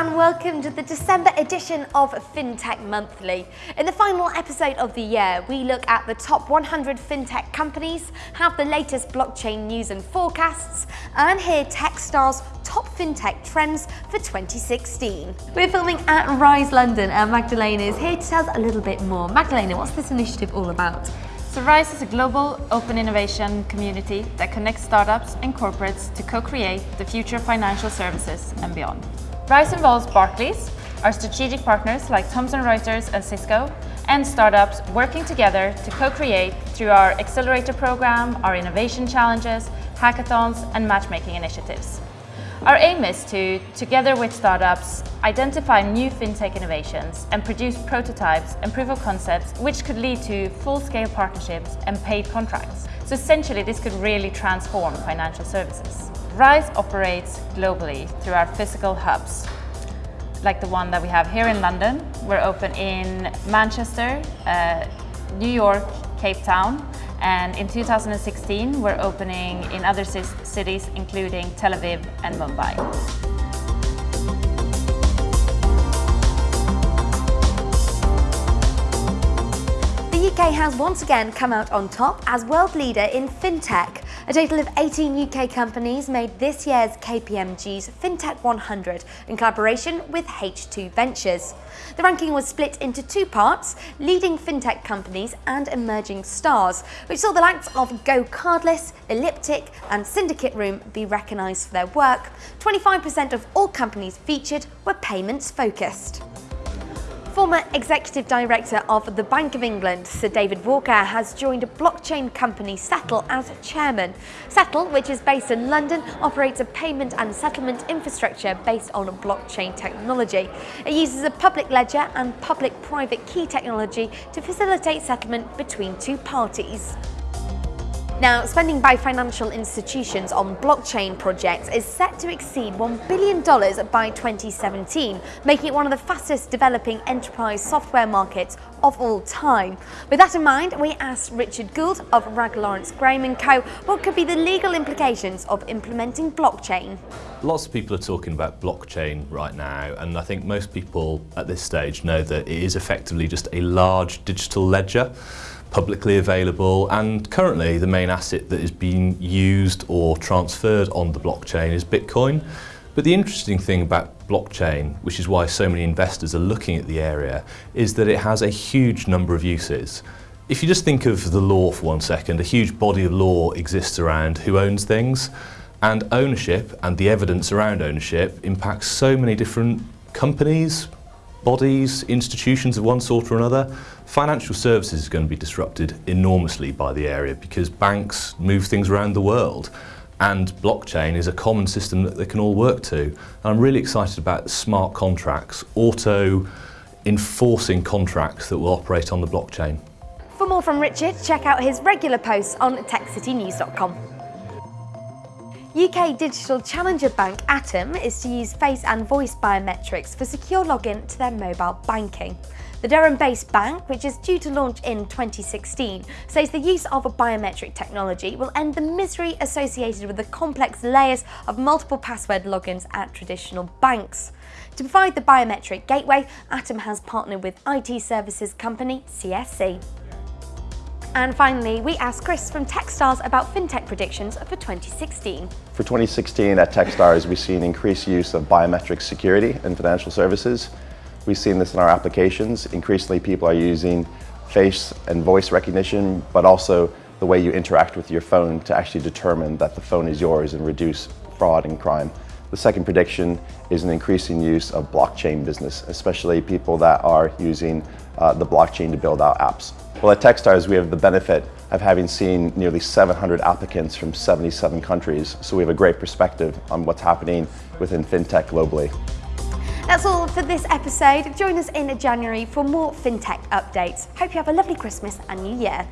and welcome to the December edition of FinTech Monthly. In the final episode of the year, we look at the top 100 FinTech companies, have the latest blockchain news and forecasts, and hear Techstars' top FinTech trends for 2016. We're filming at Rise London and Magdalena is here to tell us a little bit more. Magdalena, what's this initiative all about? So RISE is a global open innovation community that connects startups and corporates to co-create the future of financial services and beyond. RISE involves Barclays, our strategic partners like Thomson Reuters and Cisco, and startups working together to co-create through our accelerator program, our innovation challenges, hackathons and matchmaking initiatives. Our aim is to, together with startups, identify new fintech innovations and produce prototypes and proof of concepts which could lead to full-scale partnerships and paid contracts. So essentially this could really transform financial services. RISE operates globally through our physical hubs, like the one that we have here in London. We're open in Manchester, uh, New York, Cape Town, and in 2016, we're opening in other cities, including Tel Aviv and Mumbai. The UK has once again come out on top as world leader in fintech. A total of 18 UK companies made this year's KPMG's FinTech 100 in collaboration with H2 Ventures. The ranking was split into two parts, leading fintech companies and emerging stars, which saw the likes of GoCardless, Elliptic and SyndicateRoom be recognised for their work. 25% of all companies featured were payments focused. Former Executive Director of the Bank of England, Sir David Walker, has joined a blockchain company SETL as chairman. SETL, which is based in London, operates a payment and settlement infrastructure based on blockchain technology. It uses a public ledger and public-private key technology to facilitate settlement between two parties. Now, spending by financial institutions on blockchain projects is set to exceed $1 billion by 2017, making it one of the fastest developing enterprise software markets of all time. With that in mind, we asked Richard Gould of Wragge Lawrence Graham & Co. what could be the legal implications of implementing blockchain. Lots of people are talking about blockchain right now, and I think most people at this stage know that it is effectively just a large digital ledger publicly available and currently the main asset that is being used or transferred on the blockchain is Bitcoin. But the interesting thing about blockchain, which is why so many investors are looking at the area, is that it has a huge number of uses. If you just think of the law for one second, a huge body of law exists around who owns things and ownership and the evidence around ownership impacts so many different companies, bodies, institutions of one sort or another, financial services is going to be disrupted enormously by the area because banks move things around the world and blockchain is a common system that they can all work to. And I'm really excited about smart contracts, auto enforcing contracts that will operate on the blockchain. For more from Richard, check out his regular posts on techcitynews.com. UK digital challenger bank Atom is to use face and voice biometrics for secure login to their mobile banking. The Durham-based bank, which is due to launch in 2016, says the use of a biometric technology will end the misery associated with the complex layers of multiple password logins at traditional banks. To provide the biometric gateway, Atom has partnered with IT services company CSC. And finally, we asked Chris from Techstars about fintech predictions for 2016. For 2016 at Techstars, we see an increased use of biometric security in financial services. We've seen this in our applications. Increasingly, people are using face and voice recognition, but also the way you interact with your phone to actually determine that the phone is yours and reduce fraud and crime. The second prediction is an increasing use of blockchain business, especially people that are using uh, the blockchain to build out apps. Well, at Techstars, we have the benefit of having seen nearly 700 applicants from 77 countries, so we have a great perspective on what's happening within FinTech globally. That's all for this episode. Join us in January for more FinTech updates. Hope you have a lovely Christmas and New Year.